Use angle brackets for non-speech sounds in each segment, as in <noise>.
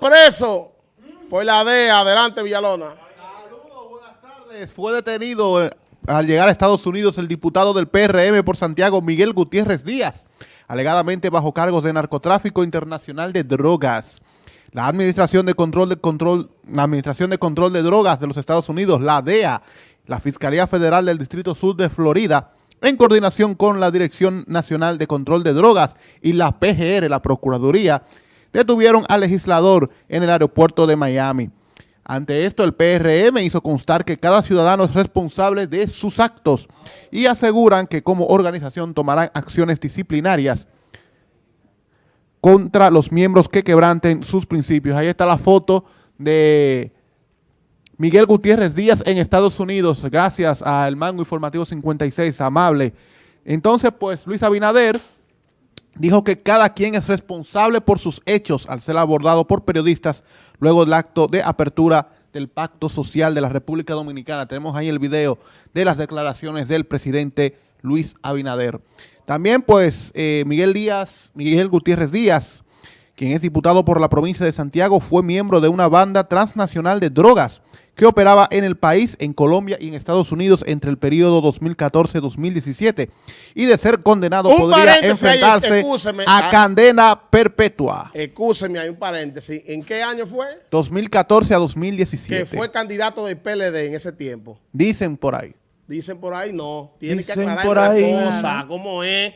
preso por la DEA. Adelante, Villalona. Saludos, buenas tardes. Fue detenido eh, al llegar a Estados Unidos el diputado del PRM por Santiago, Miguel Gutiérrez Díaz, alegadamente bajo cargos de narcotráfico internacional de drogas. La Administración de Control de Control, la Administración de Control de Drogas de los Estados Unidos, la DEA, la Fiscalía Federal del Distrito Sur de Florida, en coordinación con la Dirección Nacional de Control de Drogas y la PGR, la Procuraduría, detuvieron al legislador en el aeropuerto de Miami. Ante esto, el PRM hizo constar que cada ciudadano es responsable de sus actos y aseguran que como organización tomarán acciones disciplinarias contra los miembros que quebranten sus principios. Ahí está la foto de Miguel Gutiérrez Díaz en Estados Unidos, gracias al Mango Informativo 56, amable. Entonces, pues, Luis Abinader dijo que cada quien es responsable por sus hechos al ser abordado por periodistas luego del acto de apertura del Pacto Social de la República Dominicana. Tenemos ahí el video de las declaraciones del presidente Luis Abinader. También, pues, eh, Miguel Díaz, Miguel Gutiérrez Díaz, quien es diputado por la provincia de Santiago, fue miembro de una banda transnacional de drogas que operaba en el país, en Colombia y en Estados Unidos entre el periodo 2014-2017 y de ser condenado Un podría ahí, enfrentarse excúseme. a Ah. cadena perpetua. Excúseme, hay un paréntesis. ¿En qué año fue? 2014 a 2017. Que fue candidato del PLD en ese tiempo. Dicen por ahí. Dicen por ahí, no. Tiene que Dicen aclarar por una ahí. cosa, cómo es.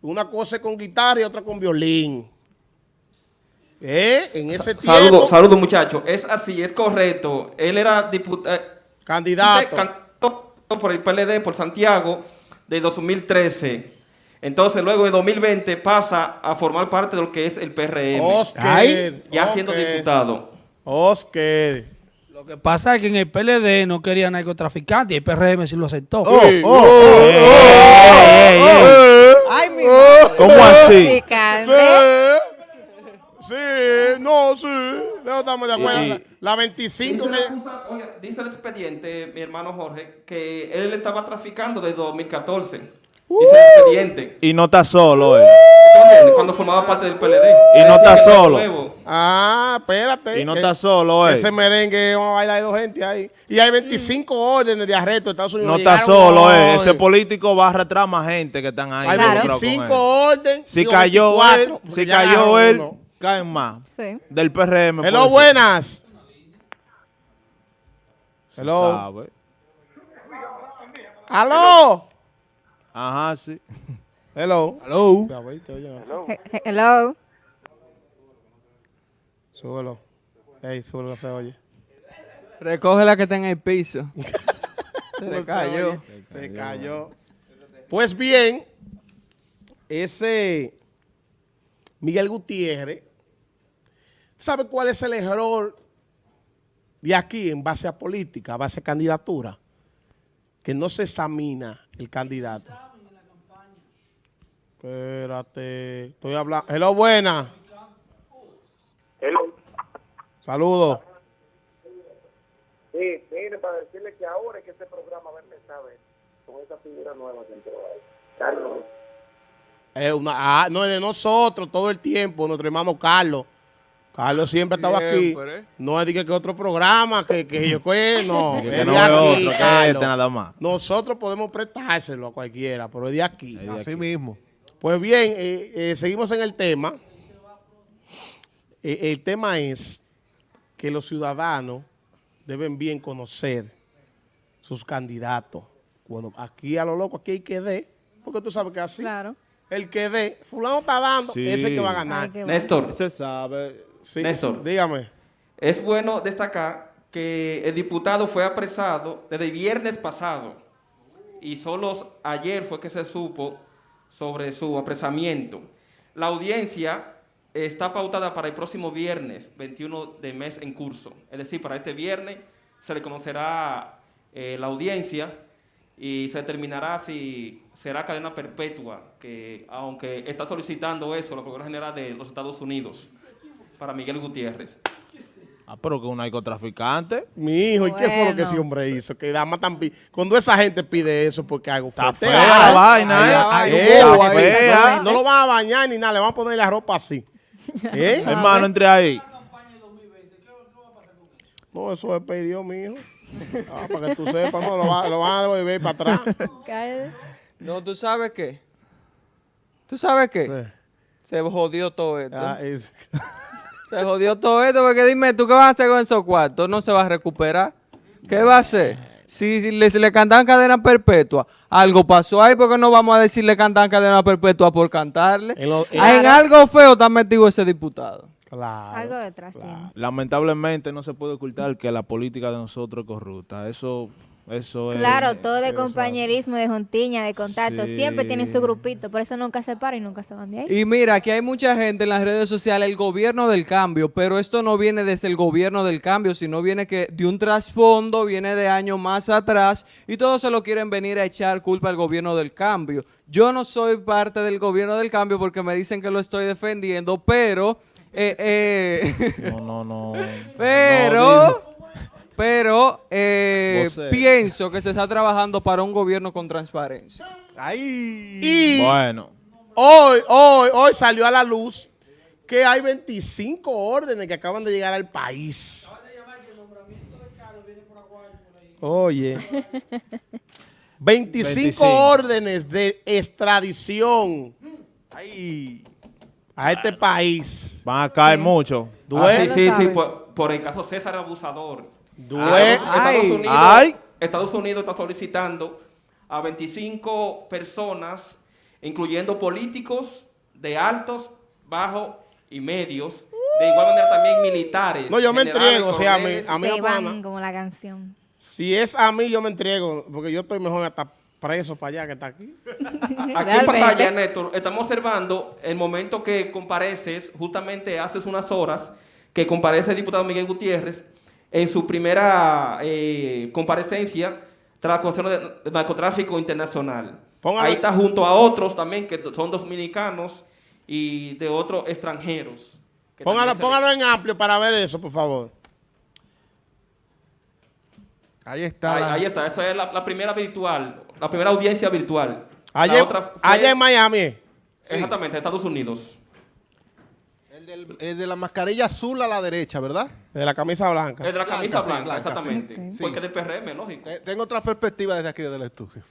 Una cosa es con guitarra y otra con violín. ¿Eh? En ese tiempo, Saludos, saludos muchachos. Es así, es correcto. Él era diputado, candidato. cantó por el PLD, por Santiago, de 2013. Entonces, luego de 2020 pasa a formar parte de lo que es el PRM. Oscar. Ay, ya siendo diputado. Oscar. Lo que pasa es que en el PLD no quería narcotraficante y el PRM sí lo aceptó. Sí. oh, oh. Ay, mi ¿Cómo así? Picante. Sí, sí, no, sí. Estamos de acuerdo. Y- La- La 25 Dice, que... acusa- oye, dice el expediente, mi hermano Jorge, que él estaba traficando desde 2014. Dice el expediente. Y no está solo, eh. ¿Entiendes? Cuando formaba parte del PLD. Y no está solo. Ah, espérate. Y no que- está solo, eh. Ese merengue, vamos a bailar de dos gente ahí. Y hay 25 órdenes de arresto en Estados Unidos. No está solo, eh. hoy. Ese político va a arrastrar más gente que están ahí. Hay Claro. involucrados con 25 él. órdenes. Si cayó 24, él, si cayó él, uno. Caen más. Sí. Del PRM. Hello, buenas. Hello. Sabe. Aló. Ajá, sí. Hello. Hello. Ya, ve, te oye, He- he- Hello. Súbelo. Ey, súbelo, se oye. Recoge la que está en el piso. <laughs> Se le se cayó. Se cayó. Pues bien, ese Miguel Gutiérrez, ¿sabe cuál es el error de aquí en base a política, a base a candidatura? Que no se examina el candidato. Espérate, estoy hablando. Hello, buena. Saludos. Sí, mire, para decirle que ahora es que este programa va a empezar con esa figura nueva que entró ahí. Carlos. Es una, ah, no es de nosotros todo el tiempo, nuestro hermano Carlos. Carlos siempre estaba aquí. No es de que, que otro programa, que, que yo <laughs> que no. Que es no de aquí, otro que Carlos. este nada más. Nosotros podemos prestárselo a cualquiera, pero es de aquí. Así mismo. Pues bien, eh, eh, seguimos en el tema. Eh, el tema es que los ciudadanos deben bien conocer sus candidatos. Bueno, aquí a lo loco, aquí hay que dé, porque tú sabes que así. Claro. El que dé, fulano está dando, Sí. ese que va a ganar. Ay, qué bueno. Néstor, Se sabe. Sí, Néstor. dígame. es bueno destacar que el diputado fue apresado desde el viernes pasado y solo ayer fue que se supo sobre su apresamiento. La audiencia está pautada para el próximo viernes, 21 de mes en curso. Es decir, para este viernes se le conocerá eh, la audiencia y se determinará si será cadena perpetua, que aunque está solicitando eso la Procuraduría General de los Estados Unidos para Miguel Gutiérrez. Ah, pero que un narcotraficante. Mi hijo, ¿y qué fue lo que ese hombre hizo? Que dama tan pi- Cuando esa gente pide eso, porque algo Está fuerte fea la vaina, ¿eh? no, lo van a bañar ni nada, le van a poner la ropa así. <laughs> ¿Eh? Hermano, entre ahí. No, eso es pedido, mijo. Ah, para que tú sepas, no, lo, va- lo van a devolver para atrás. No, ¿tú sabes qué? ¿Tú sabes qué? Se jodió todo esto. Ah, es- <laughs> Se jodió todo esto porque dime, ¿tú qué vas a hacer con esos cuartos? No se va a recuperar. ¿Qué va a hacer? Si, si le, si le cantan cadena perpetua, algo pasó ahí porque no vamos a decirle cantan cadena perpetua por cantarle. En lo- Ah, en algo feo está metido ese diputado. Claro. Algo detrás tiene. Lamentablemente no se puede ocultar que la política de nosotros es corrupta. Eso, eso es. Claro, todo de compañerismo, de juntiña, de contacto. Sí. Siempre tienen su grupito, por eso nunca se paran y nunca se van de ahí. Y mira, aquí hay mucha gente en las redes sociales, el gobierno del cambio, pero esto no viene desde el gobierno del cambio, sino viene que de un trasfondo, viene de años más atrás y todos se lo quieren venir a echar culpa al gobierno del cambio. Yo no soy parte del gobierno del cambio porque me dicen que lo estoy defendiendo, pero... eh, eh, No, no, no. <laughs> pero... Pero eh, pienso que se está trabajando para un gobierno con transparencia. Ahí. Y Bueno, hoy, hoy, hoy salió a la luz que hay 25 órdenes que acaban de llegar al país. Oye. <laughs> 25, 25. órdenes de extradición Ahí. a este país. van a caer mucho. Ah, sí, sí, sí, por el caso César Abusador. Duele. Estados, Ay. Unidos, Ay. Estados Unidos está solicitando a 25 personas, incluyendo políticos de altos, bajos y medios, de igual manera también militares. No, yo me entrego, o sea, a mí- a mí- Se van como la canción. Si es a mí, yo me entrego, porque yo estoy mejor hasta preso para allá que está aquí. Aquí en pantalla, Néstor, estamos observando el momento que compareces, justamente hace unas horas, que comparece el diputado Miguel Gutiérrez en su primera eh, comparecencia tras la acusación de, narcotráfico internacional. Ahí está junto a otros también que son dominicanos y de otros extranjeros. Póngalo, póngalo en amplio para ver eso, por favor. Ahí está. Ahí, la- ahí está, esa es la, la primera virtual, la primera audiencia virtual. Allá, otra fue- allá en Miami. Exactamente, Estados Unidos. El, del- el de la mascarilla azul a la derecha, ¿verdad? De la camisa blanca. Es de la Blanca, camisa sí, blanca, exactamente. sí. Porque del PRM, lógico. Te- Tengo otra perspectiva desde aquí, desde el estudio.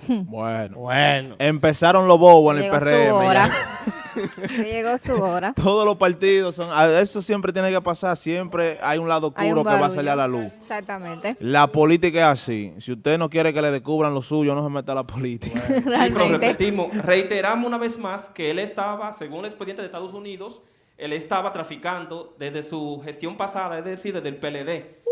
<laughs> Bueno. Bueno. Empezaron los bobos en el Llegó su PRM. <laughs> Llegó su hora. Todos los partidos son. Eso siempre tiene que pasar. Siempre hay un lado oscuro un que va a salir a la luz. Exactamente. La política es así. Si usted no quiere que le descubran lo suyo, no se meta a la política. Sí, pero Realmente. repetimos, reiteramos una vez más que él estaba, según el expediente de Estados Unidos, él estaba traficando desde su gestión pasada, es decir, desde el PLD,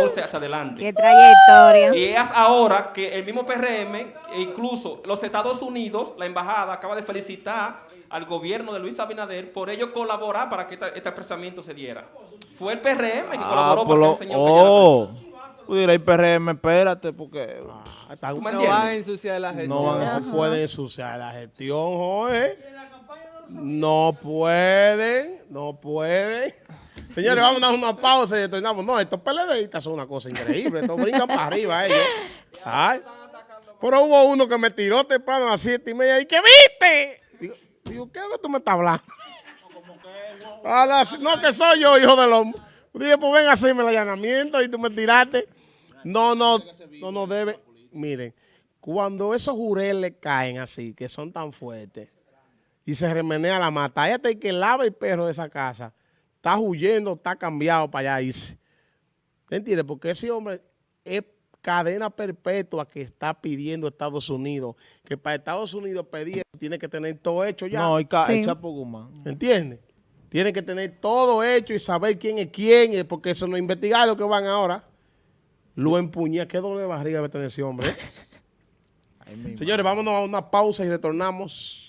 2014 hacia adelante. Qué trayectoria. Y es ahora que el mismo PRM, e incluso los Estados Unidos, la embajada, acaba de felicitar al gobierno de Luis Abinader por ello colaborar para que esta- este apresamiento se diera. Fue el PRM que Ah, colaboró para lo- que el señor se diera oh. Tú dirás, PRM, espérate, porque. Ah, está- ¿Tú me No entiendes? van a ensuciar la gestión. No van a No pueden ensuciar la gestión, Joe. No pueden, no pueden. Señores, vamos a dar una pausa y retornamos. No, estos PLDistas son una cosa increíble. Estos brincan para arriba ellos. Ay. Pero hubo uno que me tiró temprano a las siete y media y que viste. Digo, ¿qué es lo que tú me estás hablando? No, que soy yo, hijo del hombre. Dije, pues ven a hacerme el allanamiento y tú me tiraste. No, no, no, no debe. Miren, cuando esos jureles caen así, que son tan fuertes, y se remenea la mata, el que lava el perro de esa casa, está huyendo, está cambiado para allá irse. ¿Te entiendes? Porque ese hombre es cadena perpetua que está pidiendo Estados Unidos, que para Estados Unidos pedir tiene que tener todo hecho ya. No, y ca- Sí. el Chapo Guzmán. ¿Entiendes? Tienen que tener todo hecho y saber quién es quién, eh, porque eso no investigar lo que van ahora. Lo empuña, qué dolor de barriga va a tener ese hombre. ¿eh? <laughs> Señores, vámonos a una pausa y retornamos.